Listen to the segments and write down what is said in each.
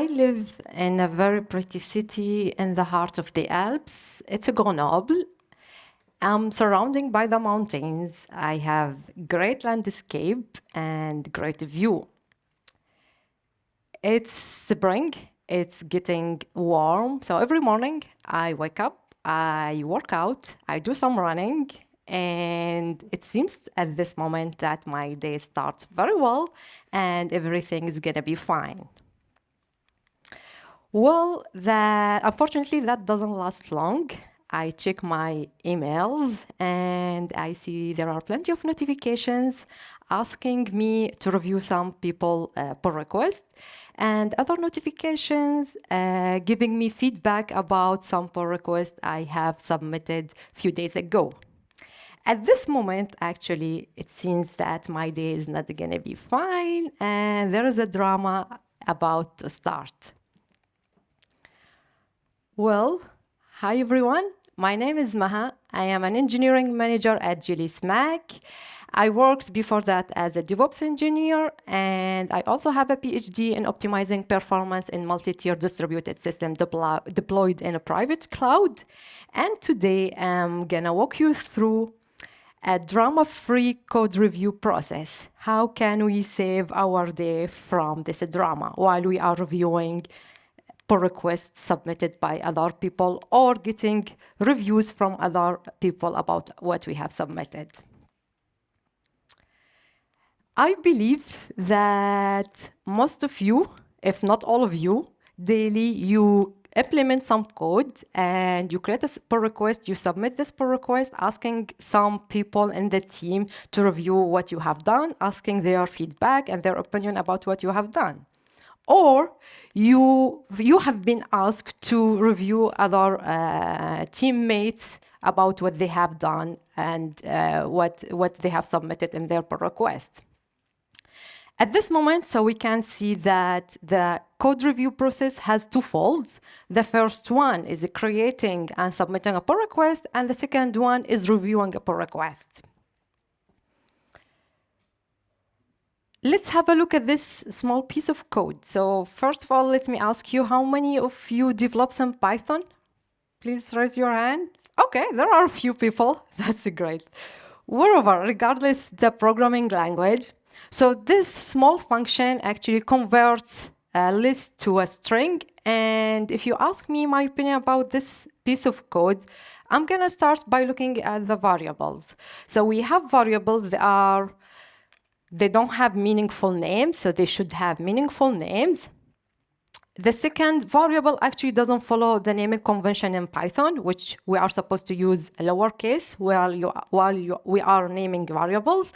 I live in a very pretty city in the heart of the Alps. It's a Grenoble. I'm surrounded by the mountains. I have great landscape and great view. It's spring. It's getting warm. So every morning I wake up, I work out, I do some running, and it seems at this moment that my day starts very well and everything is gonna be fine. Well, that unfortunately that doesn't last long. I check my emails and I see there are plenty of notifications asking me to review some people uh, pull request and other notifications uh, giving me feedback about some pull request I have submitted a few days ago. At this moment, actually, it seems that my day is not going to be fine and there is a drama about to start. Well, hi everyone. My name is Maha. I am an engineering manager at Jellysmack. I worked before that as a DevOps engineer, and I also have a PhD in optimizing performance in multi-tier distributed system deployed in a private cloud. And today I'm gonna walk you through a drama-free code review process. How can we save our day from this drama while we are reviewing pull requests submitted by other people or getting reviews from other people about what we have submitted. I believe that most of you, if not all of you, daily you implement some code and you create a pull request, you submit this pull request asking some people in the team to review what you have done, asking their feedback and their opinion about what you have done or you, you have been asked to review other uh, teammates about what they have done and uh, what, what they have submitted in their pull request. At this moment, so we can see that the code review process has two folds. The first one is creating and submitting a pull request, and the second one is reviewing a pull request. Let's have a look at this small piece of code. So first of all, let me ask you, how many of you develop some Python? Please raise your hand. Okay, there are a few people. That's great. Moreover, regardless the programming language, so this small function actually converts a list to a string. And if you ask me my opinion about this piece of code, I'm gonna start by looking at the variables. So we have variables that are they don't have meaningful names, so they should have meaningful names. The second variable actually doesn't follow the naming convention in Python, which we are supposed to use lowercase while, you, while you, we are naming variables.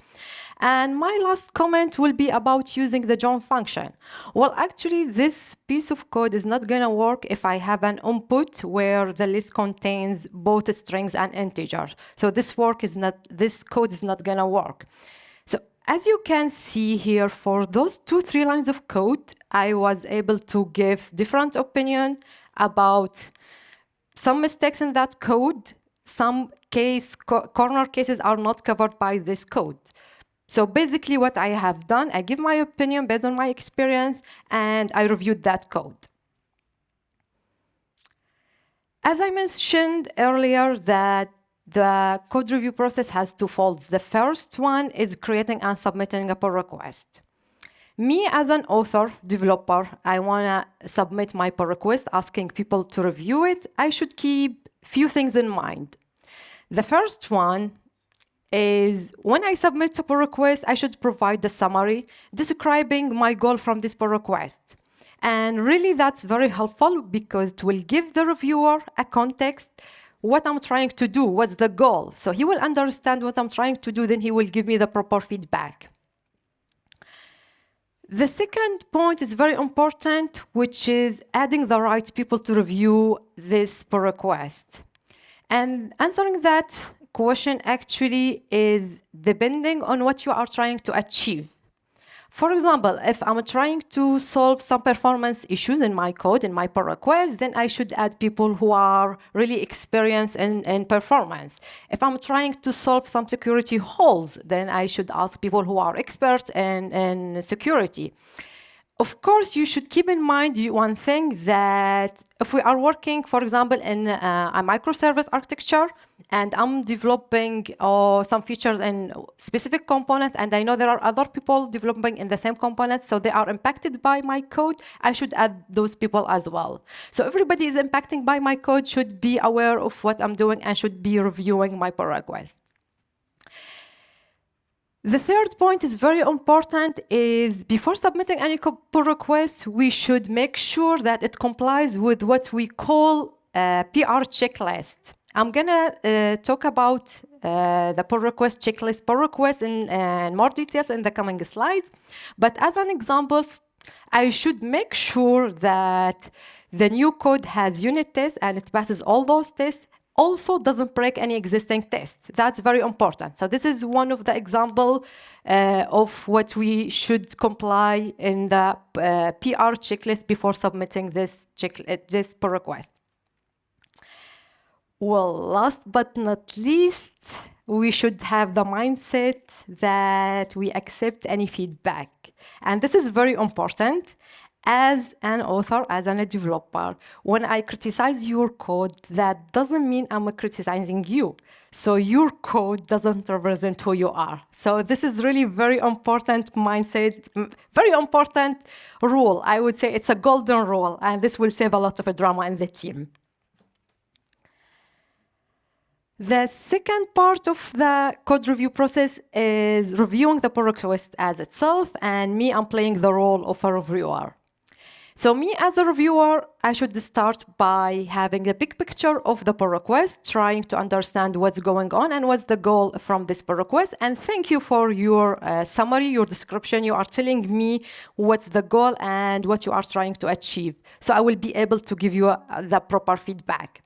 And my last comment will be about using the join function. Well, actually, this piece of code is not going to work if I have an input where the list contains both strings and integers. So this work is not, this code is not going to work. As you can see here, for those two, three lines of code, I was able to give different opinion about some mistakes in that code. Some case co corner cases are not covered by this code. So basically what I have done, I give my opinion based on my experience and I reviewed that code. As I mentioned earlier that the code review process has two folds. The first one is creating and submitting a pull request. Me as an author, developer, I want to submit my pull request asking people to review it. I should keep few things in mind. The first one is when I submit a pull request, I should provide the summary describing my goal from this pull request. And really that's very helpful because it will give the reviewer a context what I'm trying to do, what's the goal. So he will understand what I'm trying to do, then he will give me the proper feedback. The second point is very important, which is adding the right people to review this pull request. And answering that question actually is depending on what you are trying to achieve. For example, if I'm trying to solve some performance issues in my code, in my pull request, then I should add people who are really experienced in, in performance. If I'm trying to solve some security holes, then I should ask people who are experts in, in security. Of course, you should keep in mind one thing that if we are working, for example, in uh, a microservice architecture, and I'm developing uh, some features in specific component, and I know there are other people developing in the same component, so they are impacted by my code, I should add those people as well. So everybody is impacting by my code should be aware of what I'm doing and should be reviewing my pull request. The third point is very important is before submitting any pull request, we should make sure that it complies with what we call a PR checklist. I'm gonna uh, talk about uh, the pull request checklist pull request in, in more details in the coming slides. But as an example, I should make sure that the new code has unit tests and it passes all those tests also doesn't break any existing test. That's very important. So this is one of the example uh, of what we should comply in the uh, PR checklist before submitting this, check, uh, this pull request. Well, last but not least, we should have the mindset that we accept any feedback. And this is very important as an author, as a developer, when I criticize your code, that doesn't mean I'm criticizing you. So your code doesn't represent who you are. So this is really very important mindset, very important rule. I would say it's a golden rule, and this will save a lot of drama in the team. The second part of the code review process is reviewing the pull request as itself, and me, I'm playing the role of a reviewer. So me as a reviewer, I should start by having a big picture of the pull request, trying to understand what's going on and what's the goal from this pull request. And thank you for your uh, summary, your description. You are telling me what's the goal and what you are trying to achieve. So I will be able to give you uh, the proper feedback.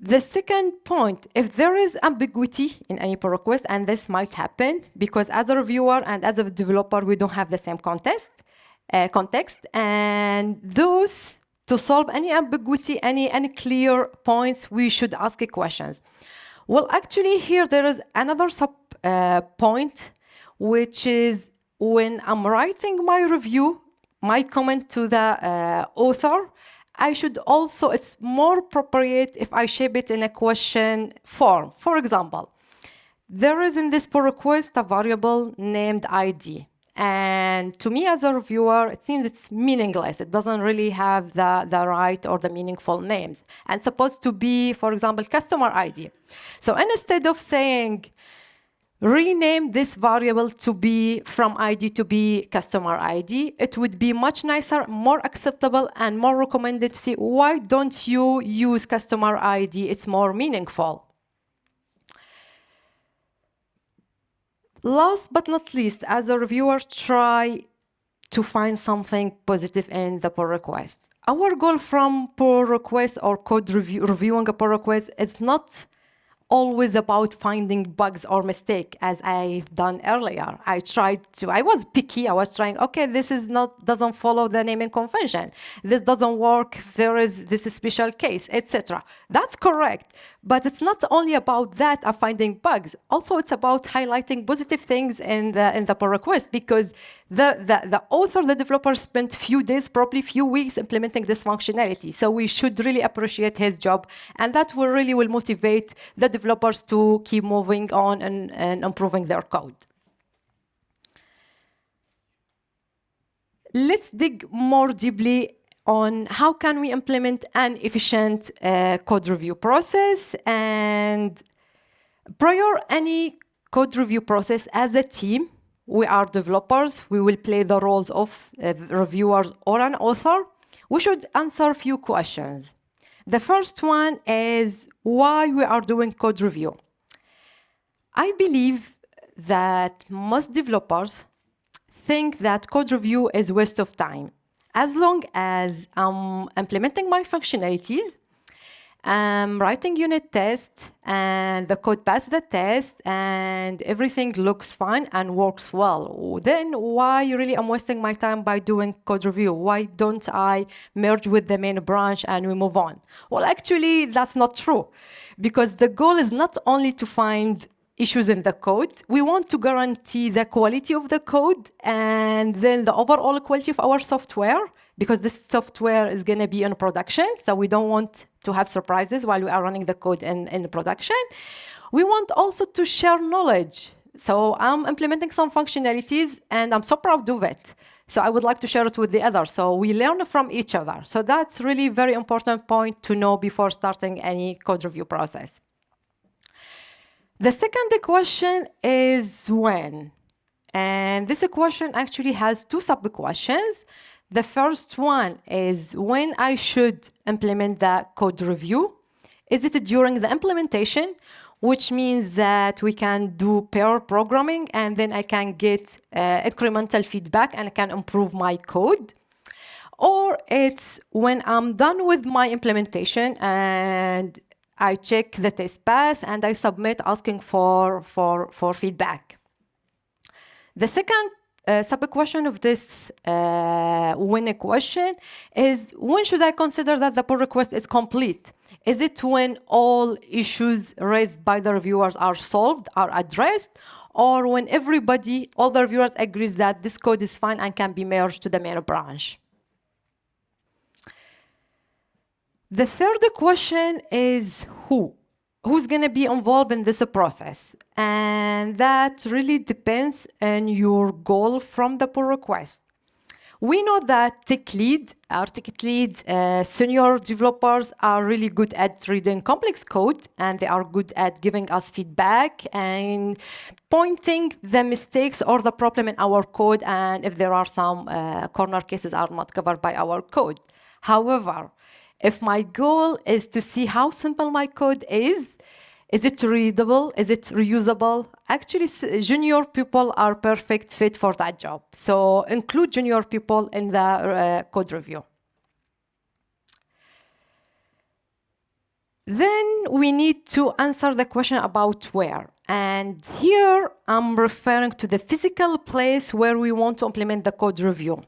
The second point, if there is ambiguity in any pull request, and this might happen because as a reviewer and as a developer, we don't have the same context, uh, context. And those, to solve any ambiguity, any, any clear points, we should ask questions. Well, actually here there is another sub uh, point, which is when I'm writing my review, my comment to the uh, author, I should also, it's more appropriate if I shape it in a question form. For example, there is in this pull request a variable named ID. And to me as a reviewer, it seems it's meaningless. It doesn't really have the, the right or the meaningful names. And supposed to be, for example, customer ID. So instead of saying, rename this variable to be from ID to be customer ID, it would be much nicer, more acceptable, and more recommended to see why don't you use customer ID? It's more meaningful. Last but not least, as a reviewer, try to find something positive in the pull request. Our goal from pull request or code review, reviewing a pull request is not always about finding bugs or mistake as I've done earlier. I tried to, I was picky. I was trying, okay, this is not, doesn't follow the naming convention. This doesn't work. There is this special case, etc. That's correct. But it's not only about that of finding bugs. Also, it's about highlighting positive things in the, in the pull request because the, the, the author, the developer spent few days, probably few weeks implementing this functionality. So we should really appreciate his job. And that will really will motivate the developers to keep moving on and, and improving their code. Let's dig more deeply on how can we implement an efficient uh, code review process and prior any code review process as a team we are developers, we will play the roles of uh, reviewers or an author, we should answer a few questions. The first one is why we are doing code review. I believe that most developers think that code review is waste of time. As long as I'm implementing my functionalities I'm writing unit test and the code passed the test and everything looks fine and works well. Then why really I'm wasting my time by doing code review? Why don't I merge with the main branch and we move on? Well, actually, that's not true because the goal is not only to find issues in the code. We want to guarantee the quality of the code and then the overall quality of our software because this software is going to be in production. So we don't want to have surprises while we are running the code in, in production. We want also to share knowledge. So I'm implementing some functionalities and I'm so proud of it. So I would like to share it with the others. So we learn from each other. So that's really very important point to know before starting any code review process. The second question is when. And this question actually has two sub-questions. The first one is when I should implement the code review. Is it during the implementation, which means that we can do pair programming and then I can get uh, incremental feedback and I can improve my code. Or it's when I'm done with my implementation and I check the test pass and I submit asking for, for, for feedback. The second uh, sub-question of this uh, when a question is when should I consider that the pull request is complete? Is it when all issues raised by the reviewers are solved, are addressed, or when everybody, all the reviewers agrees that this code is fine and can be merged to the main branch? The third question is who? Who's going to be involved in this process? And that really depends on your goal from the pull request. We know that tech lead, our tech lead, uh, senior developers are really good at reading complex code and they are good at giving us feedback and pointing the mistakes or the problem in our code and if there are some uh, corner cases are not covered by our code. However, if my goal is to see how simple my code is, is it readable? Is it reusable? Actually, junior people are perfect fit for that job. So include junior people in the uh, code review. Then we need to answer the question about where. And here I'm referring to the physical place where we want to implement the code review.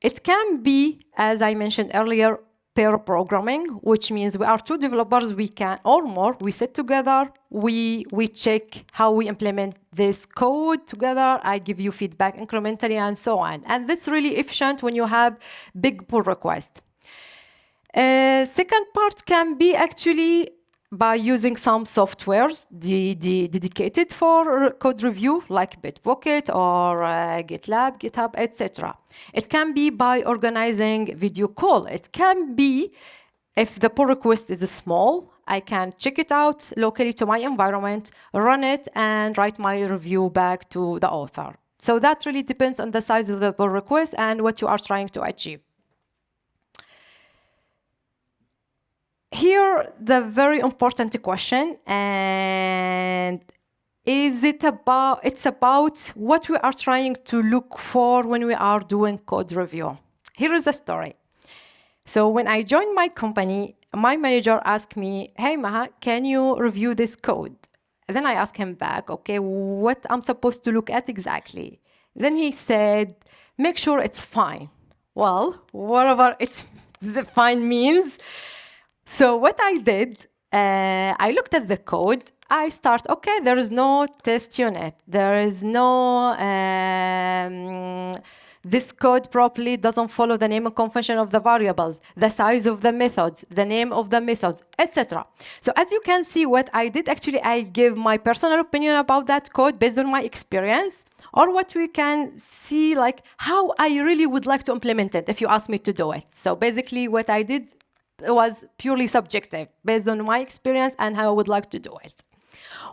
It can be, as I mentioned earlier, pair programming, which means we are two developers, we can, or more, we sit together, we, we check how we implement this code together, I give you feedback incrementally and so on. And that's really efficient when you have big pull requests. Uh, second part can be actually by using some softwares de de dedicated for code review, like Bitbucket or uh, GitLab, GitHub, etc. It can be by organizing video call. It can be, if the pull request is small, I can check it out locally to my environment, run it, and write my review back to the author. So that really depends on the size of the pull request and what you are trying to achieve. Here the very important question and is it about it's about what we are trying to look for when we are doing code review. Here is the story. So when i joined my company my manager asked me hey maha can you review this code? And then i asked him back okay what i'm supposed to look at exactly? Then he said make sure it's fine. Well whatever it's the fine means so what I did, uh, I looked at the code. I start, okay, there is no test unit. There is no, um, this code properly doesn't follow the name and convention of the variables, the size of the methods, the name of the methods, etc. So as you can see, what I did, actually, I give my personal opinion about that code based on my experience or what we can see like how I really would like to implement it if you ask me to do it. So basically what I did was purely subjective based on my experience and how I would like to do it.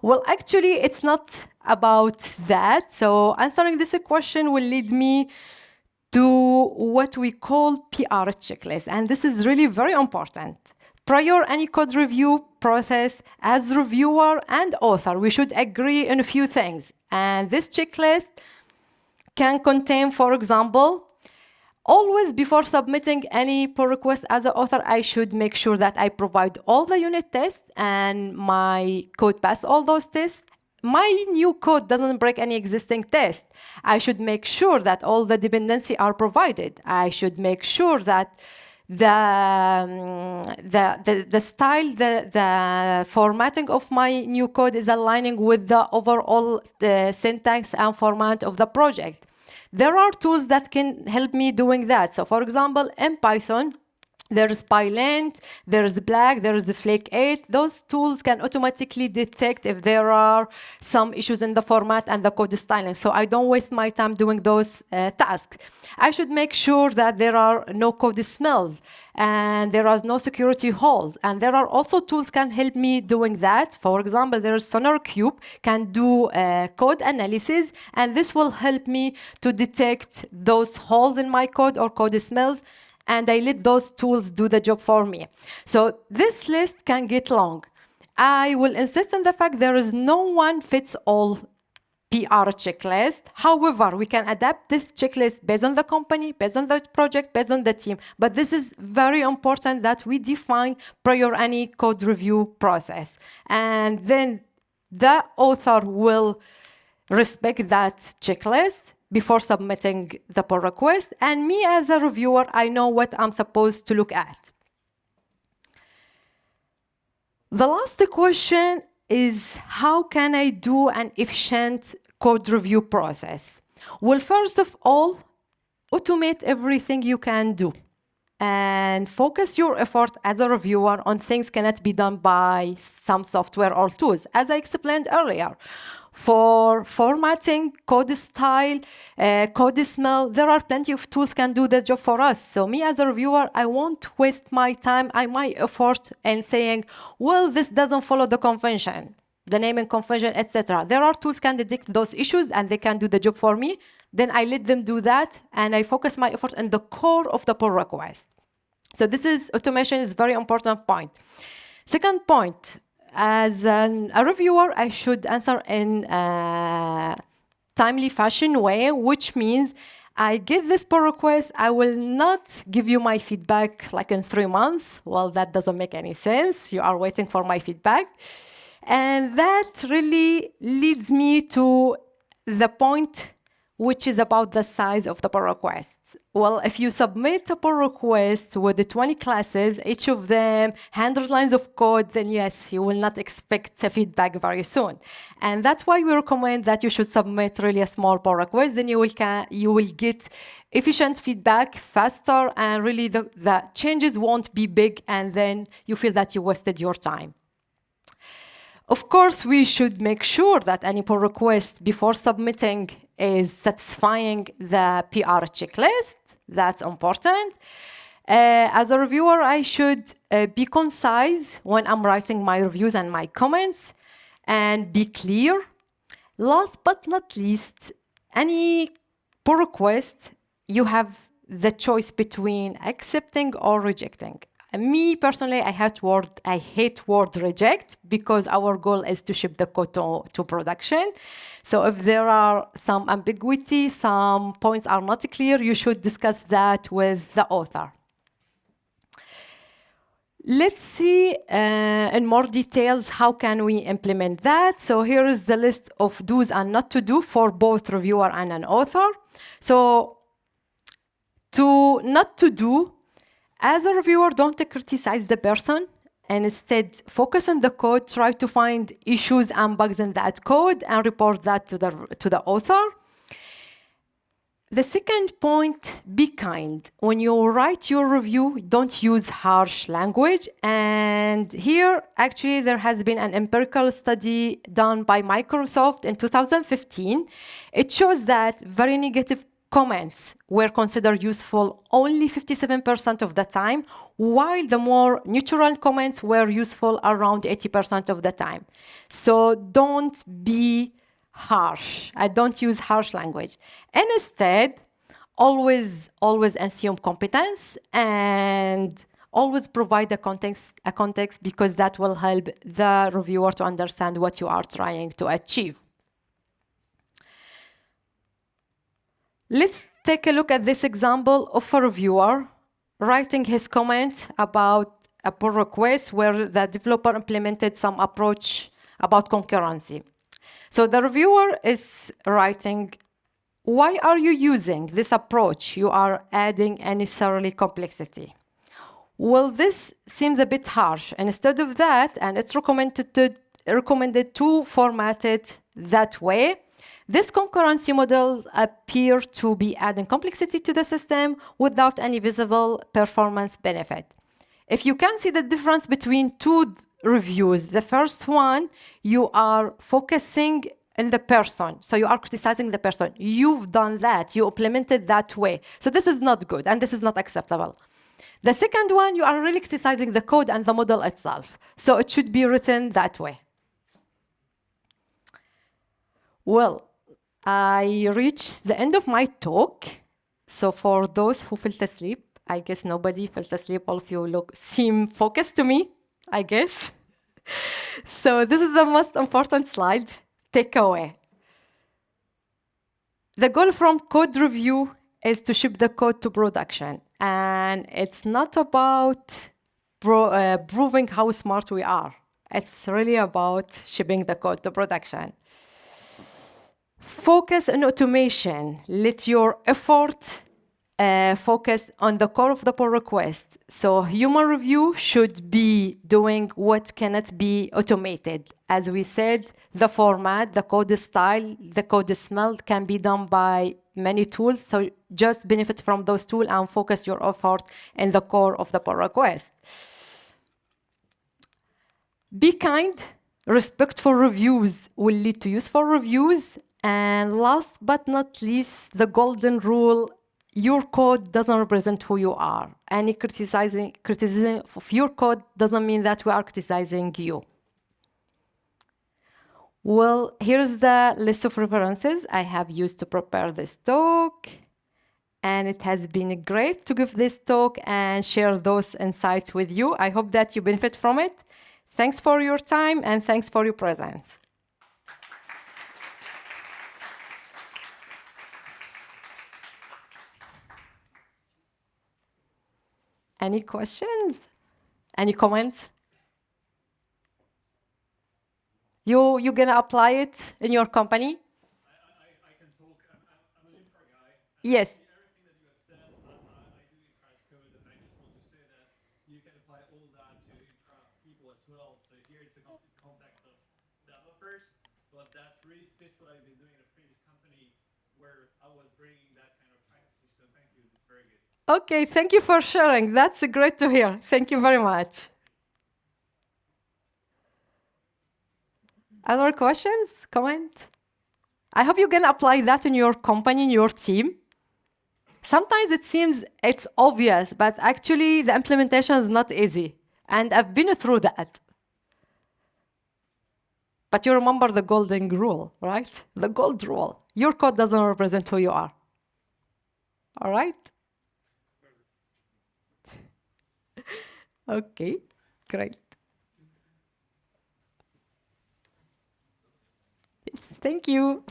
Well, actually, it's not about that. So answering this question will lead me to what we call PR checklist. And this is really very important. Prior any code review process, as reviewer and author, we should agree on a few things. And this checklist can contain, for example, Always before submitting any pull request as an author, I should make sure that I provide all the unit tests and my code pass all those tests. My new code doesn't break any existing test. I should make sure that all the dependency are provided. I should make sure that the, um, the, the, the, style, the, the formatting of my new code is aligning with the overall the syntax and format of the project. There are tools that can help me doing that. So for example, in Python, there's PyLint, there's Black, there's Flake 8. Those tools can automatically detect if there are some issues in the format and the code styling. So I don't waste my time doing those uh, tasks. I should make sure that there are no code smells and there are no security holes. And there are also tools can help me doing that. For example, there's SonarQube can do uh, code analysis, and this will help me to detect those holes in my code or code smells and I let those tools do the job for me. So this list can get long. I will insist on the fact there is no one fits all PR checklist. However, we can adapt this checklist based on the company, based on the project, based on the team. But this is very important that we define prior any code review process. And then the author will respect that checklist before submitting the pull request. And me as a reviewer, I know what I'm supposed to look at. The last question is how can I do an efficient code review process? Well, first of all, automate everything you can do and focus your effort as a reviewer on things cannot be done by some software or tools, as I explained earlier for formatting, code style, uh, code smell. There are plenty of tools can do the job for us. So me as a reviewer, I won't waste my time and my effort in saying, well, this doesn't follow the convention, the naming convention, etc. There are tools can detect those issues and they can do the job for me. Then I let them do that and I focus my effort on the core of the pull request. So this is automation is very important point. Second point, as an, a reviewer, I should answer in a timely fashion way, which means I get this pull request, I will not give you my feedback like in three months. Well, that doesn't make any sense. You are waiting for my feedback. And that really leads me to the point which is about the size of the pull requests. Well, if you submit a pull request with the 20 classes, each of them 100 lines of code, then yes, you will not expect feedback very soon. And that's why we recommend that you should submit really a small pull request, then you will, you will get efficient feedback faster and really the, the changes won't be big and then you feel that you wasted your time. Of course, we should make sure that any pull request before submitting is satisfying the PR checklist. That's important. Uh, as a reviewer, I should uh, be concise when I'm writing my reviews and my comments and be clear. Last but not least, any pull request, you have the choice between accepting or rejecting. Me personally, I hate word I hate word reject because our goal is to ship the code to, to production. So if there are some ambiguity, some points are not clear, you should discuss that with the author. Let's see uh, in more details how can we implement that. So here is the list of do's and not to do for both reviewer and an author. So to not to do, as a reviewer, don't criticize the person and instead focus on the code, try to find issues and bugs in that code and report that to the, to the author. The second point, be kind. When you write your review, don't use harsh language. And here, actually, there has been an empirical study done by Microsoft in 2015. It shows that very negative comments were considered useful only 57% of the time, while the more neutral comments were useful around 80% of the time. So don't be harsh. I don't use harsh language. And instead, always, always assume competence and always provide a context, a context because that will help the reviewer to understand what you are trying to achieve. Let's take a look at this example of a reviewer writing his comment about a pull request where the developer implemented some approach about concurrency. So the reviewer is writing, why are you using this approach? You are adding unnecessarily complexity. Well, this seems a bit harsh. And instead of that, and it's recommended to, recommended to format it that way, these concurrency models appear to be adding complexity to the system without any visible performance benefit. If you can see the difference between two reviews, the first one, you are focusing in the person. So you are criticizing the person. You've done that. You implemented that way. So this is not good, and this is not acceptable. The second one, you are really criticizing the code and the model itself. So it should be written that way. Well, I reached the end of my talk. So for those who fell asleep, I guess nobody fell asleep. All of you look seem focused to me, I guess. so this is the most important slide, takeaway. The goal from code review is to ship the code to production. And it's not about uh, proving how smart we are. It's really about shipping the code to production. Focus on automation. Let your effort uh, focus on the core of the pull request. So human review should be doing what cannot be automated. As we said, the format, the code style, the code smell can be done by many tools. So just benefit from those tools and focus your effort in the core of the pull request. Be kind. Respectful reviews will lead to useful reviews. And last but not least, the golden rule, your code doesn't represent who you are. Any criticizing, criticism of your code doesn't mean that we are criticizing you. Well, here's the list of references I have used to prepare this talk. And it has been great to give this talk and share those insights with you. I hope that you benefit from it. Thanks for your time and thanks for your presence. Any questions? Any comments? You, you're going to apply it in your company? I, I, I can talk. I'm, I'm, an infra guy. Yes. Everything that you have said, I, I, do infra code, and I just want to say that you can apply all that to infra people as well. So here it's a context of developers, but that really fits what I've been doing in a previous company where I was bringing that kind of practices. So thank you. It's very good. Okay, thank you for sharing. That's great to hear. Thank you very much. Other questions, comment? I hope you can apply that in your company, in your team. Sometimes it seems it's obvious, but actually the implementation is not easy. And I've been through that. But you remember the golden rule, right? The gold rule. Your code doesn't represent who you are. All right? Okay, great. Yes, Thank you.